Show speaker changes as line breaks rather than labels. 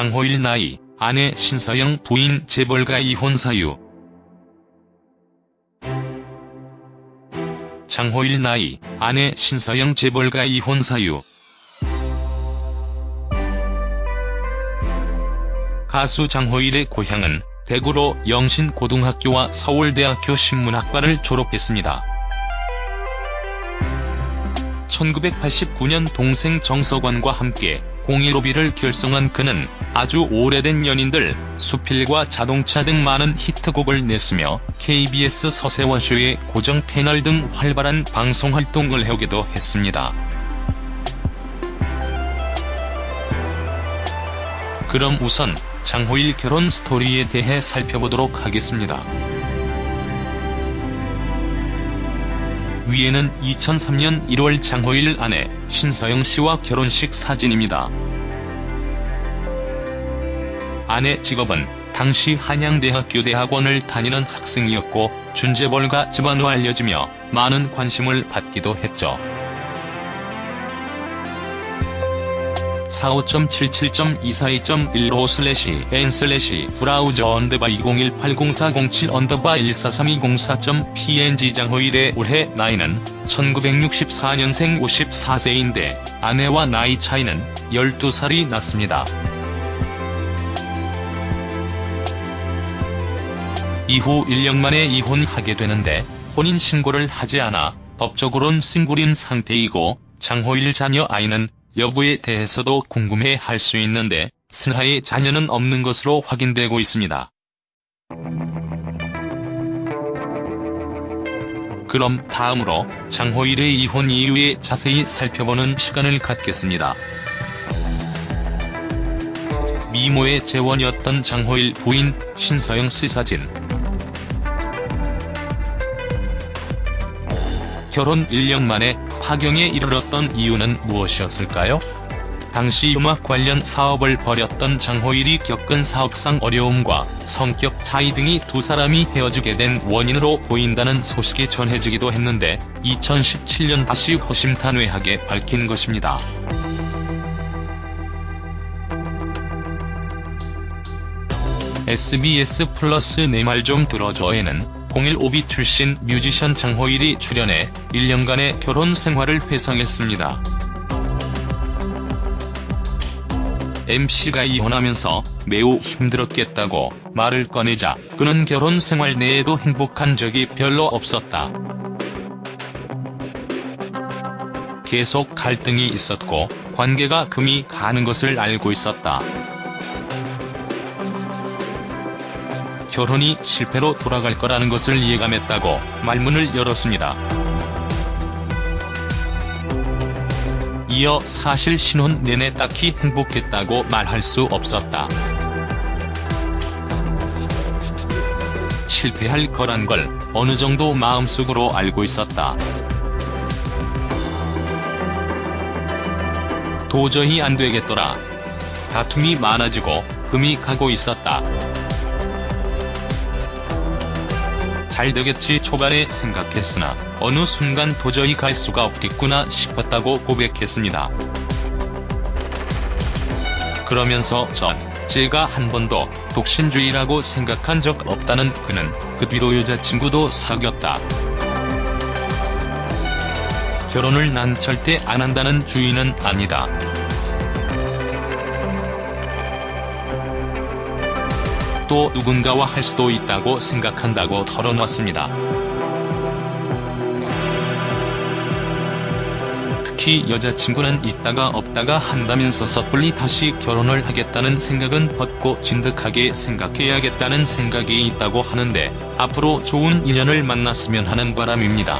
장호일 나이, 아내 신서영 부인 재벌가 이혼 사유. 장호일 나이, 아내 신서영 재벌가 이혼 사유. 가수 장호일의 고향은 대구로 영신고등학교와 서울대학교 신문학과를 졸업했습니다. 1989년 동생 정석환과 함께 015B를 결성한 그는 아주 오래된 연인들, 수필과 자동차 등 많은 히트곡을 냈으며 KBS 서세원쇼의 고정 패널 등 활발한 방송활동을 해오기도 했습니다. 그럼 우선 장호일 결혼 스토리에 대해 살펴보도록 하겠습니다. 위에는 2003년 1월 장호일 아내 신서영 씨와 결혼식 사진입니다. 아내 직업은 당시 한양대학교 대학원을 다니는 학생이었고 준재벌가 집안으로 알려지며 많은 관심을 받기도 했죠. 45.77.242.15 슬래시 n 슬래시 브라우저 언더바 20180407 언더바 143204.png 장호일의 올해 나이는 1964년생 54세인데 아내와 나이 차이는 12살이 났습니다. 이후 1년 만에 이혼하게 되는데 혼인신고를 하지 않아 법적으론 싱글인 상태이고 장호일 자녀 아이는 여부에 대해서도 궁금해 할 수 있는데 슬하의 자녀는 없는 것으로 확인되고 있습니다. 그럼 다음으로 장호일의 이혼 이유에 자세히 살펴보는 시간을 갖겠습니다. 미모의 재원이었던 장호일 부인 신서영 씨 사진 결혼 1년 만에 파경에 이르렀던 이유는 무엇이었을까요? 당시 음악 관련 사업을 벌였던 장호일이 겪은 사업상 어려움과 성격 차이 등이 두 사람이 헤어지게 된 원인으로 보인다는 소식이 전해지기도 했는데 2017년 다시 허심탄회하게 밝힌 것입니다. SBS 플러스 내 말 좀 들어줘에는 015B 출신 뮤지션 장호일이 출연해 1년간의 결혼 생활을 회상했습니다. MC가 이혼하면서 매우 힘들었겠다고 말을 꺼내자 그는 결혼 생활 내에도 행복한 적이 별로 없었다. 계속 갈등이 있었고 관계가 금이 가는 것을 알고 있었다. 결혼이 실패로 돌아갈 거라는 것을 예감했다고 말문을 열었습니다. 이어 사실 신혼 내내 딱히 행복했다고 말할 수 없었다. 실패할 거란 걸 어느 정도 마음속으로 알고 있었다. 도저히 안 되겠더라. 다툼이 많아지고 금이 가고 있었다. 잘 되겠지 초반에 생각했으나 어느 순간 도저히 갈 수가 없겠구나 싶었다고 고백했습니다. 그러면서 전 제가 한 번도 독신주의라고 생각한 적 없다는 그는 그 뒤로 여자친구도 사귀었다. 결혼을 난 절대 안 한다는 주의는 아니다. 또 누군가와 할 수도 있다고 생각한다고 털어놨습니다. 특히 여자친구는 있다가 없다가 한다면서 섣불리 다시 결혼을 하겠다는 생각은 벗고 진득하게 생각해야겠다는 생각이 있다고 하는데 앞으로 좋은 인연을 만났으면 하는 바람입니다.